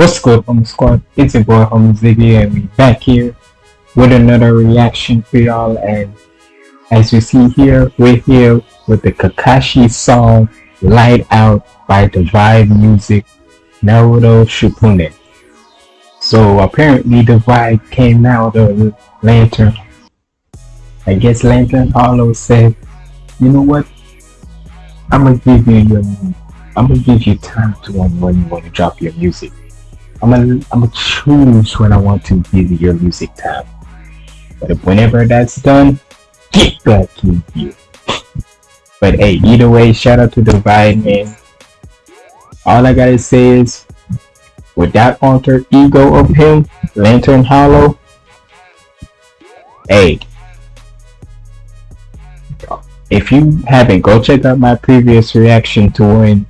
What's good, Home Squad? It's your boy, Home Ziggy, and we back here with another reaction for y'all. And as you see here, we're here with the Kakashi song "Light Out" by Divide Music, Naruto Shippuden. So apparently, Divide came out of Lantern. I guess Lantern Hollow said, "You know what? I'm gonna give you your, I'm gonna give you time to when you want to drop your music." I'm gonna I'm gonna choose when I want to give you your music tab. But whenever that's done, get back in you. But hey, either way, shout out to Divide man. All I gotta say is with that alter ego of him, Lantern Hollow, hey. If you haven't, go check out my previous reaction to when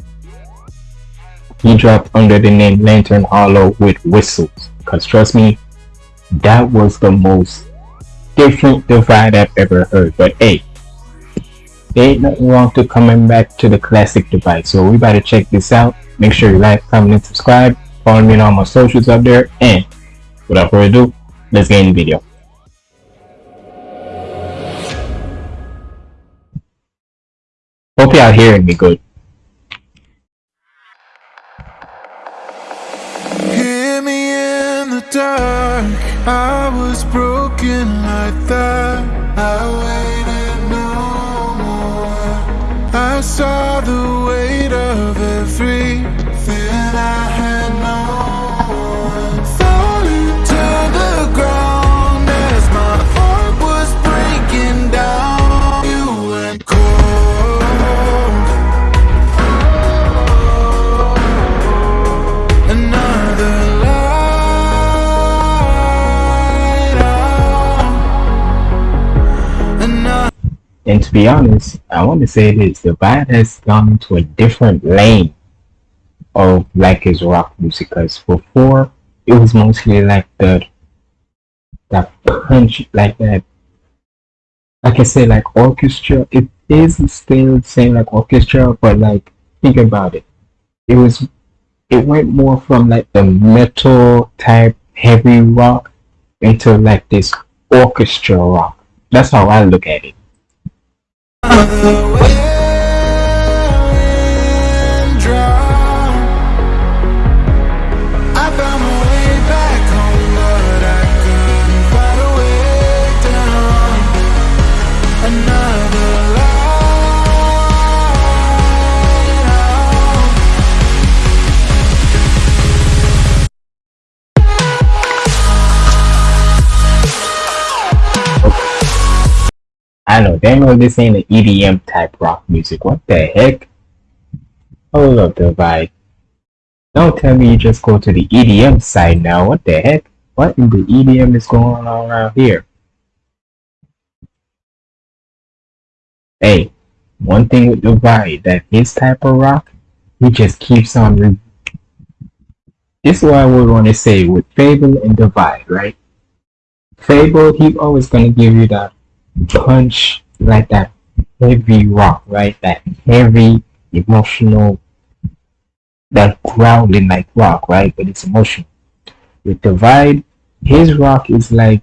he dropped under the name Lantern Hollow with whistles. Cause trust me, that was the most different divide I've ever heard. But hey, there ain't nothing wrong to coming back to the classic divide. So we better check this out. Make sure you like, comment, and subscribe. Follow me on all my socials up there. And without further ado, let's get in the video. Hope y'all hearing me good. The And to be honest, I want to say this: the band has gone into a different lane of like his rock music. Because before, it was mostly like the that punch, like that. Like I say, like orchestra. It is still the same like orchestra, but like think about it. It was, it went more from like the metal type heavy rock into like this orchestra rock. That's how I look at it. The I know, know this ain't an EDM type rock music. What the heck? Hold up, Divide. Don't tell me you just go to the EDM side now. What the heck? What in the EDM is going on around here? Hey, one thing with Divide, that his type of rock, he just keeps on re this is what I would want to say with FabvL and Divide, right? FabvL, he's always gonna give you that punch like that heavy rock, right? That heavy emotional, that growling like rock, right? But it's emotion. With Divide, his rock is like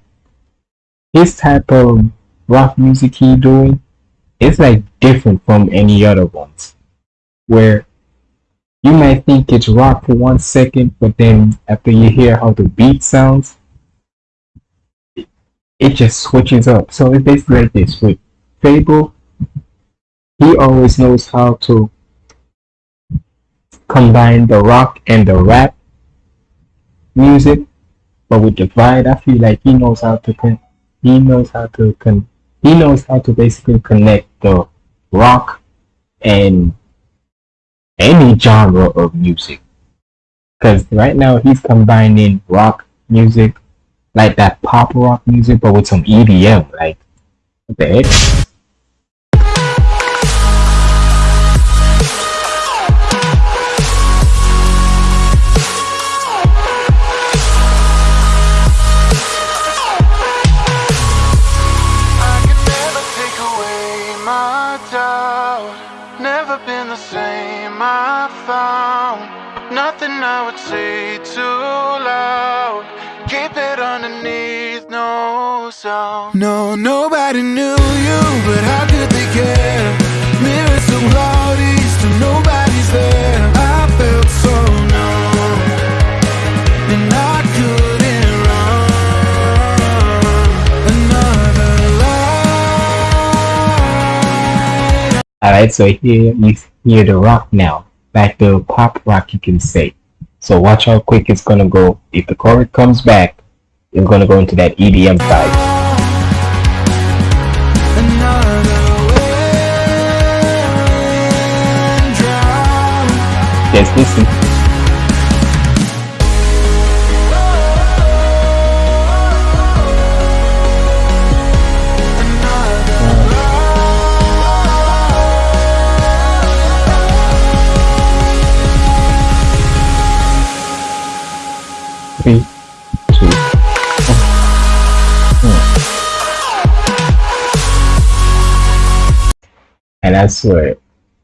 his type of rock music he doing. It's like different from any other ones, where you might think it's rock for one second, but then after you hear how the beat sounds, it just switches up. So it's basically like this with FabvL. He always knows how to combine the rock and the rap music, but with Divide, I feel like he knows how to con- he knows how to con- he knows how to basically connect the rock and any genre of music. Because right now he's combining rock music like that pop rock music, but with some EDM. Like, what the heck? No. No, nobody knew you, but how could they care? Mirrors so cloudy, still nobody's there. I felt so numb, and I couldn't run. Another lie. Alright, so here you hear the rock now. Back to pop rock you can say. So watch how quick it's gonna go. If the chorus comes back, it's gonna go into that EDM vibe. Another wind And I swear,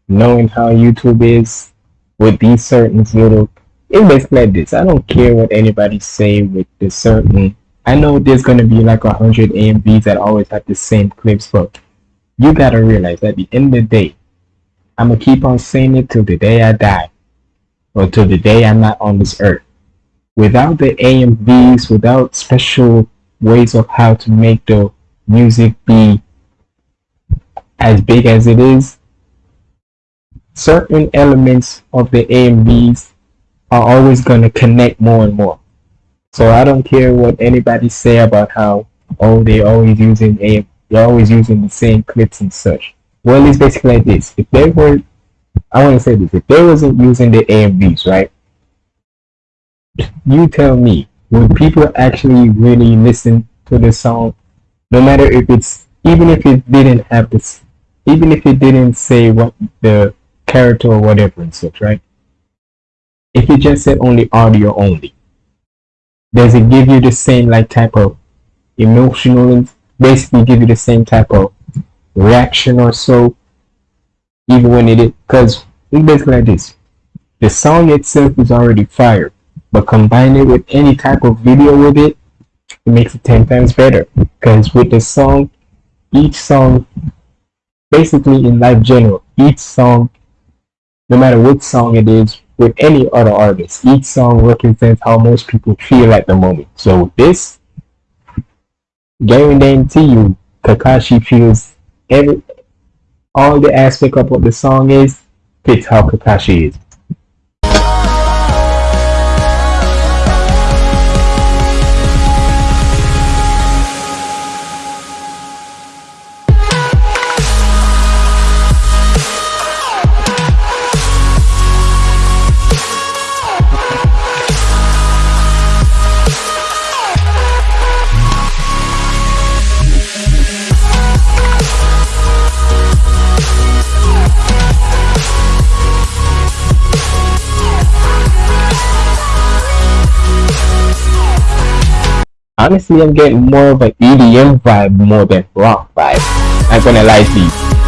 knowing how YouTube is with these certain little, it's basically like this. I don't care what anybody say with the certain. I know there's gonna be like a hundred AMVs that always have the same clips, but you gotta realize at the end of the day, I'm gonna keep on saying it till the day I die, or till the day I'm not on this earth. Without the AMVs, without special ways of how to make the music be as big as it is, certain elements of the AMVs are always going to connect more and more. So I don't care what anybody say about how oh they're always using a they're always using the same clips and such. Well, it's basically like this. If they were, I want to say this. If they wasn't using the AMVs, right? You tell me, would people actually really listen to the song, no matter if it's even if it didn't have this, even if it didn't say what the character or whatever and such, right? If it just said only audio only, does it give you the same like type of emotional, basically give you the same type of reaction or so, even when it is, because it's basically like this. The song itself is already fire, but combine it with any type of video with it, it makes it 10 times better. Because with the song, each song, basically in life general, each song, no matter what song it is, with any other artist, each song represents how most people feel at the moment. So this, guarantee you, Kakashi feels every, all the aspect of what the song is, fits how Kakashi is. Honestly, I'm getting more of an EDM vibe more than rock vibe. Not gonna lie to you.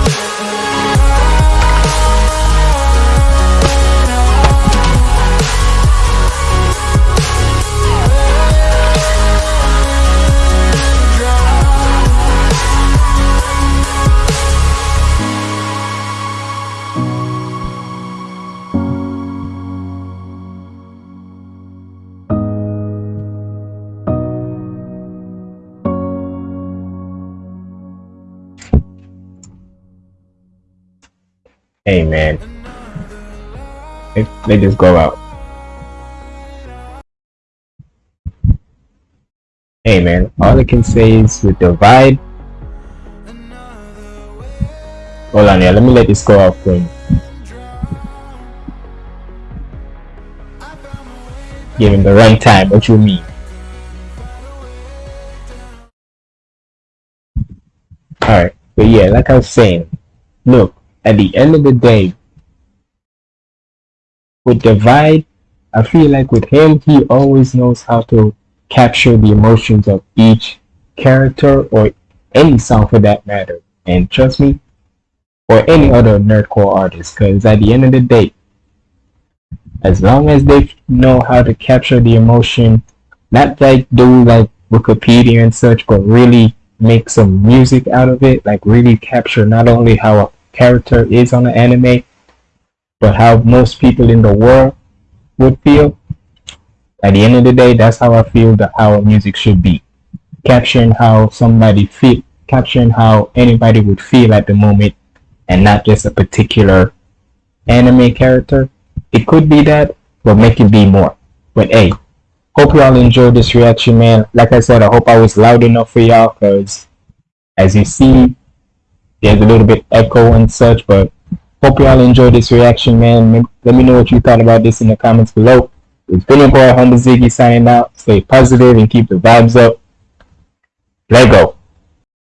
Hey man, they, they just go out. Hey man, all I can say is with the vibe. Hold on, yeah. Let me let this go out for you. Give him the right time. What you mean? Alright, but yeah, like I was saying, look, at the end of the day, with Divide, I feel like with him, he always knows how to capture the emotions of each character or any song for that matter. And trust me, or any other nerdcore artist, because at the end of the day, as long as they know how to capture the emotion, not like do like Wikipedia and such, but really make some music out of it, like really capture not only how a character is on the anime, but how most people in the world would feel. At the end of the day, that's how I feel that our music should be. Capturing how somebody feel, capturing how anybody would feel at the moment, and not just a particular anime character. It could be that, but make it be more. But hey, hope y'all enjoyed this reaction, man. Like I said, I hope I was loud enough for y'all, cause as you see, there's a little bit echo and such, but hope y'all enjoyed this reaction, man. Let me know what you thought about this in the comments below. It's been your boy Humble Ziggy signing out. Stay positive and keep the vibes up. Let go.